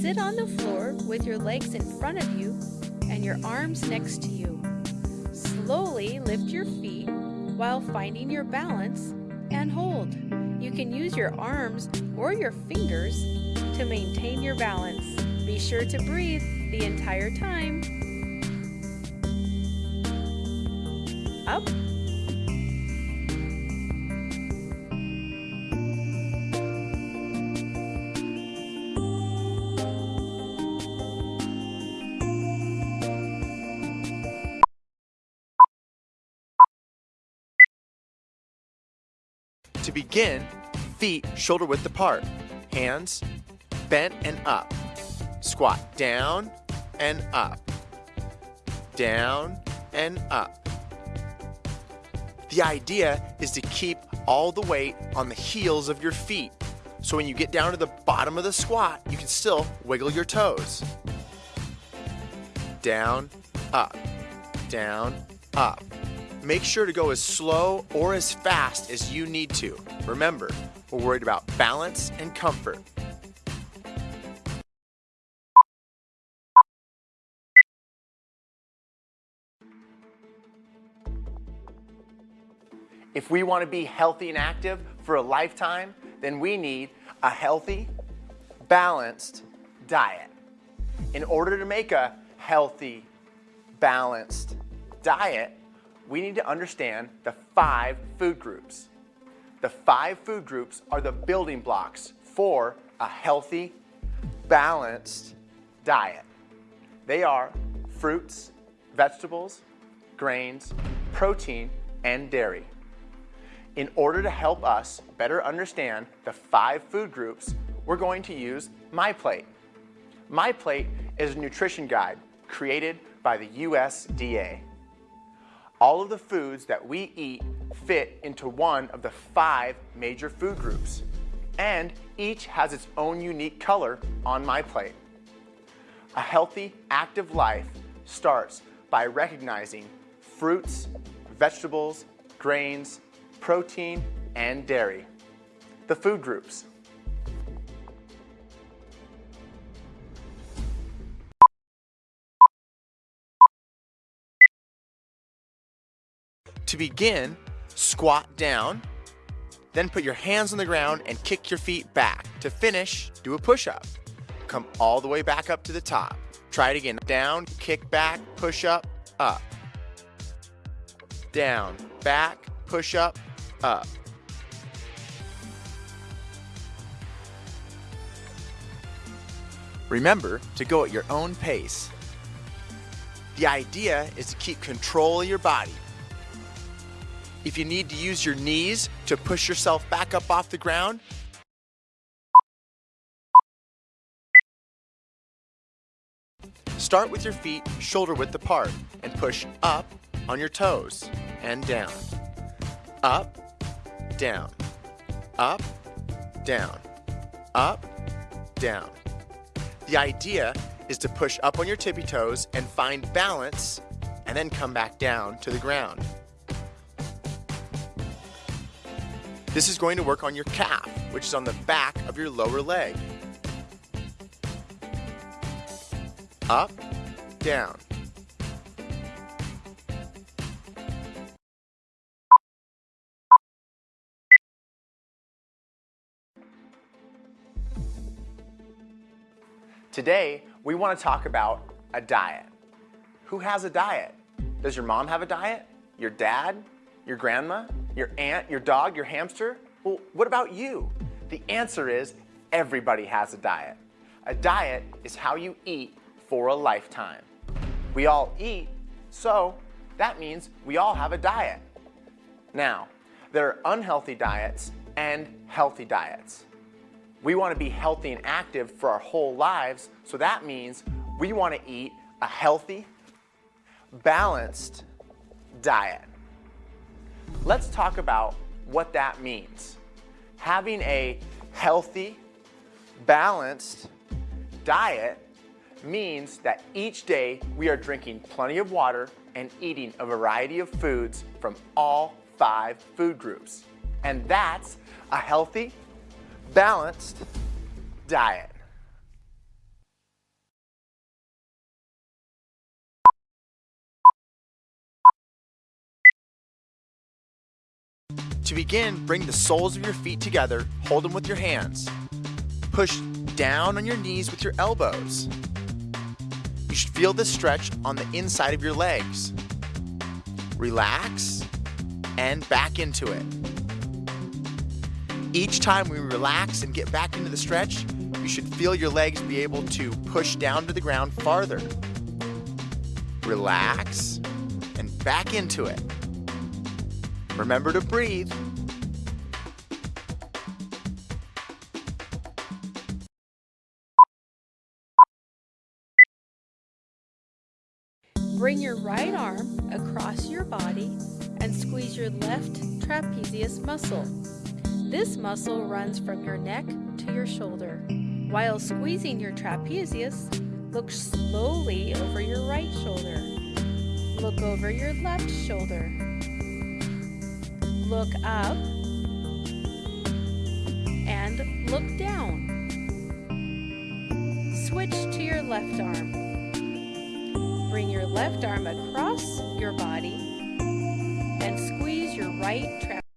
Sit on the floor with your legs in front of you and your arms next to you. Slowly lift your feet while finding your balance and hold. You can use your arms or your fingers to maintain your balance. Be sure to breathe the entire time. Up To begin, feet shoulder width apart, hands bent and up. Squat down and up, down and up. The idea is to keep all the weight on the heels of your feet. So when you get down to the bottom of the squat, you can still wiggle your toes. Down, up, down, up. Make sure to go as slow or as fast as you need to. Remember, we're worried about balance and comfort. If we want to be healthy and active for a lifetime, then we need a healthy, balanced diet. In order to make a healthy, balanced diet, we need to understand the five food groups. The five food groups are the building blocks for a healthy, balanced diet. They are fruits, vegetables, grains, protein, and dairy. In order to help us better understand the five food groups, we're going to use MyPlate. MyPlate is a nutrition guide created by the USDA. All of the foods that we eat fit into one of the five major food groups, and each has its own unique color on MyPlate. A healthy, active life starts by recognizing fruits, vegetables, grains, protein, and dairy. The food groups. Begin, squat down, then put your hands on the ground and kick your feet back. To finish, do a push-up. Come all the way back up to the top. Try it again. Down, kick back, push up, up. Down, back, push up, up. Remember to go at your own pace. The idea is to keep control of your body if you need to use your knees to push yourself back up off the ground, Start with your feet shoulder width apart and push up on your toes and down. Up, down, up, down, up, down. The idea is to push up on your tippy toes and find balance and then come back down to the ground. This is going to work on your calf, which is on the back of your lower leg. Up, down. Today, we want to talk about a diet. Who has a diet? Does your mom have a diet? Your dad? Your grandma? Your aunt, your dog, your hamster? Well, what about you? The answer is everybody has a diet. A diet is how you eat for a lifetime. We all eat, so that means we all have a diet. Now, there are unhealthy diets and healthy diets. We want to be healthy and active for our whole lives, so that means we want to eat a healthy, balanced diet. Let's talk about what that means. Having a healthy, balanced diet means that each day we are drinking plenty of water and eating a variety of foods from all five food groups. And that's a healthy, balanced diet. To begin, bring the soles of your feet together, hold them with your hands. Push down on your knees with your elbows. You should feel this stretch on the inside of your legs. Relax and back into it. Each time we relax and get back into the stretch, you should feel your legs be able to push down to the ground farther. Relax and back into it. Remember to breathe. Bring your right arm across your body and squeeze your left trapezius muscle. This muscle runs from your neck to your shoulder. While squeezing your trapezius, look slowly over your right shoulder. Look over your left shoulder. Look up and look down. Switch to your left arm. Bring your left arm across your body and squeeze your right trapezius